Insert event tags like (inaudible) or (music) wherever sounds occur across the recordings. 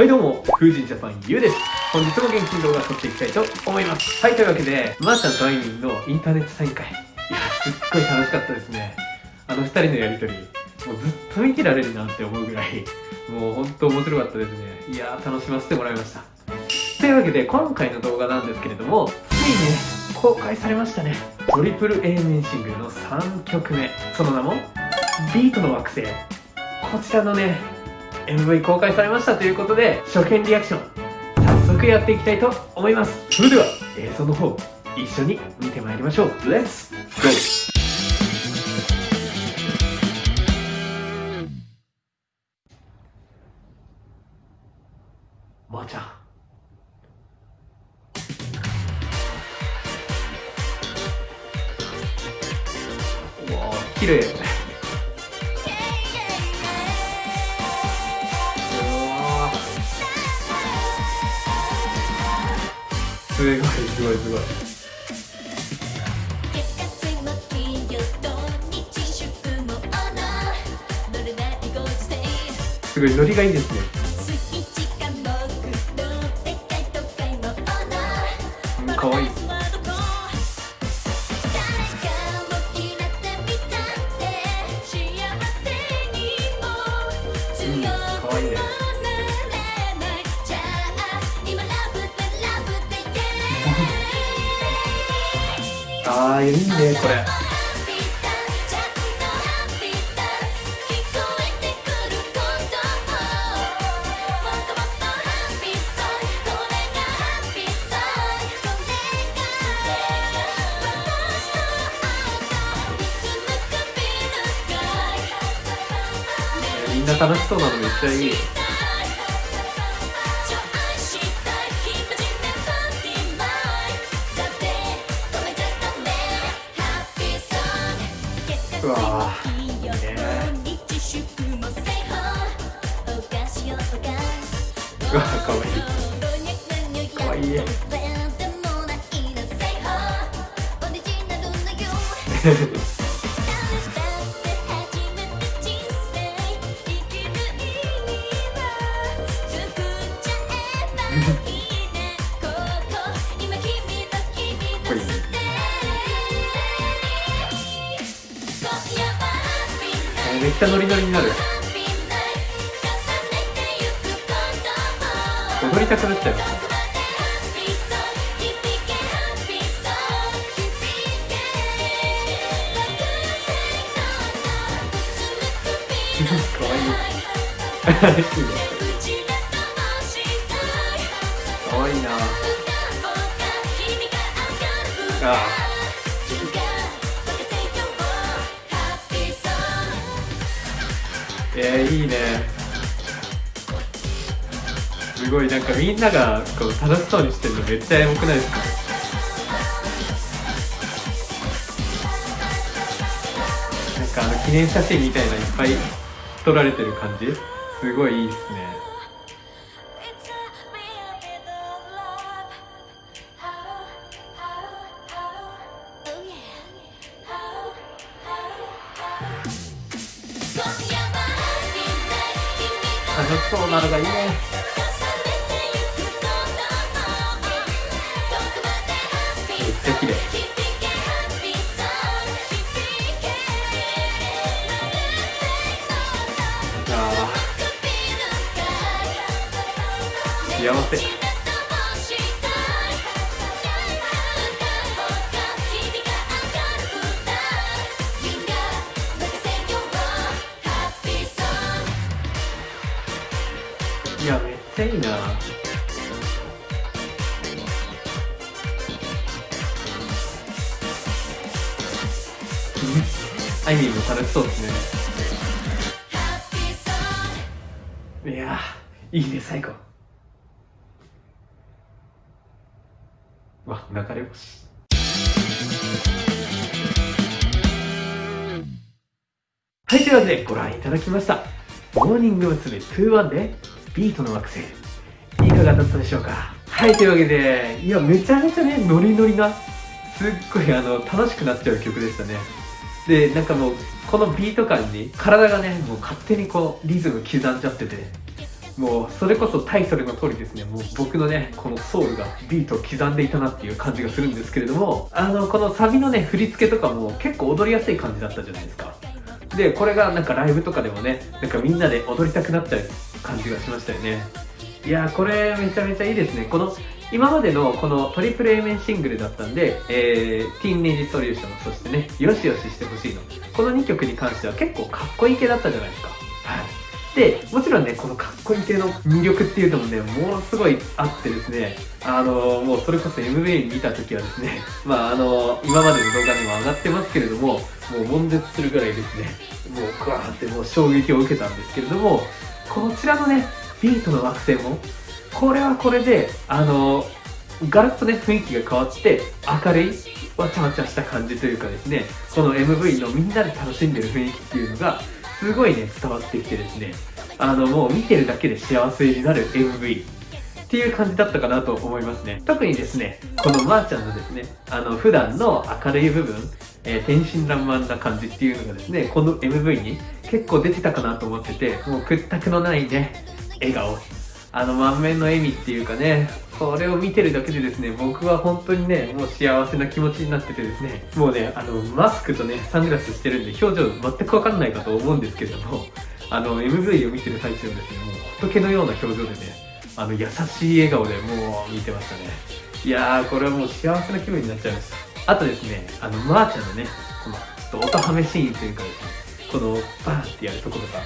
はいどうも、風神ジャパンゆうです。本日も元気に動画撮っていきたいと思います。はい、というわけで、まー、ちゃんとあいみんのインターネットサイン会。いや、すっごい楽しかったですね。あの二人のやりとり、もうずっと見てられるなって思うぐらい、もうほんと面白かったですね。いやー、楽しませてもらいました。というわけで、今回の動画なんですけれども、ついね、公開されましたね。トリプル A 面シングルの3曲目。その名も、ビートの惑星。こちらのね、MV 公開されましたということで、初見リアクション、早速やっていきたいと思います。それでは、映像の方、一緒に見てまいりましょう。レッツゴーまー、ちゃん。うわ綺麗すごいすごいすごい。すごいノリがいいですねああいいねこれ。みんな楽しそうなのめっちゃいいわ。かわいい。かわい。い。め (laughs) ゃノリノリになる。踊りたくなっちゃうかわいいかわいいなああえー、いいね。すごいなんかみんながこう楽しそうにしてるのめっちゃエモくないですか？なんかあの記念写真みたいないっぱい撮られてる感じ？すごいいいですね。楽しそうなのがいいね。めっちゃ綺麗。あ幸せちゃいいな。アイミーも楽しそうですね。いやいいね最高わ流れ星。はいというわけでご覧いただきました。モーニング娘。21でビートの惑星。いかがだったでしょうか？はいというわけでいやめちゃめちゃねノリノリなすっごいあの楽しくなっちゃう曲でしたね。でなんかもうこのビート感に体がねもう勝手にこうリズム刻んじゃっててもうそれこそタイトルの通りですね。もう僕のねこのソウルがビートを刻んでいたなっていう感じがするんですけれどもあのこのサビのね振り付けとかも結構踊りやすい感じだったじゃないですか。でこれがなんかライブとかでもねなんかみんなで踊りたくなっちゃう。感じがしましたよね。いやこれめちゃめちゃいいですね。この今までのこのトリプル A 面シングルだったんで、えー、ティーンネイジソリューションそしてねよしよししてほしいの。この2曲に関しては結構かっこいい系だったじゃないですか。はい。でもちろんねこのかっこいい系の魅力っていうのもねものすごいあってですね。あのもうそれこそ MV 見た時はですね (laughs) まああの今までの動画にも上がってますけれどももう悶絶するぐらいですね。もうグワーってもう衝撃を受けたんですけれどもこちらのねビートの惑星もこれはこれであのガラッとね雰囲気が変わって明るいわちゃわちゃした感じというかですねこの MV のみんなで楽しんでる雰囲気っていうのがすごいね伝わってきてですねあのもう見てるだけで幸せになる MV っていう感じだったかなと思いますね。特にですねこのまーちゃんのですねあの普段の明るい部分、えー、天真爛漫な感じっていうのがですねこの MV に結構出てたかなと思っててもう屈託のないね笑顔。あの満面の笑みっていうかねそれを見てるだけでですね僕は本当にねもう幸せな気持ちになっててですねもうねあのマスクとねサングラスしてるんで表情全くわかんないかと思うんですけれどもあの MV を見てる最中はですねもう仏のような表情でねあの優しい笑顔でもう見てましたね。いやーこれはもう幸せな気分になっちゃいましたあとですねあのまー、ちゃんのねこのちょっと音ハメシーンというかですねこのバーンってやるところとか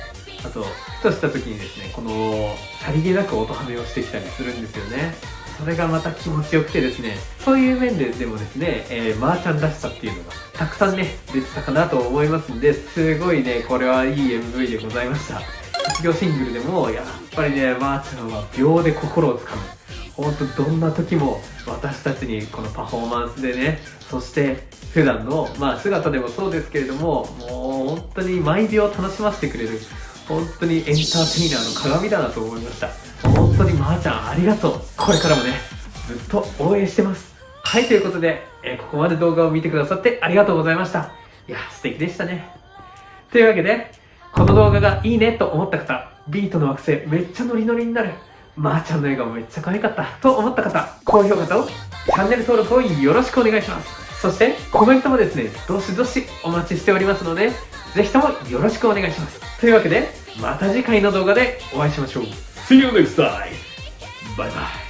あとふとした時にですねこのさりげなく音ハメをしてきたりするんですよね。それがまた気持ちよくてですねそういう面ででもですね、えー、マーちゃんらしさっていうのがたくさんね出てたかなと思いますんですごいねこれはいい MV でございました。卒業シングルでもやっぱりねマーちゃんは秒で心をつかむ。本当どんな時も私たちにこのパフォーマンスでねそして普段のまあ姿でもそうですけれどももう本当に毎秒楽しませてくれる本当にエンターテイナーの鏡だなと思いました。本当にまーちゃんありがとう。これからもねずっと応援してます。はいということで、え、ここまで動画を見てくださってありがとうございました。いや素敵でしたね。というわけでこの動画がいいねと思った方ビートの惑星めっちゃノリノリになる。まーちゃんの笑顔めっちゃ可愛かったと思った方高評価とチャンネル登録をよろしくお願いしますそしてコメントもですねどしどしお待ちしておりますのでぜひともよろしくお願いします。というわけで、また次回の動画でお会いしましょう。See you next time! バイバイ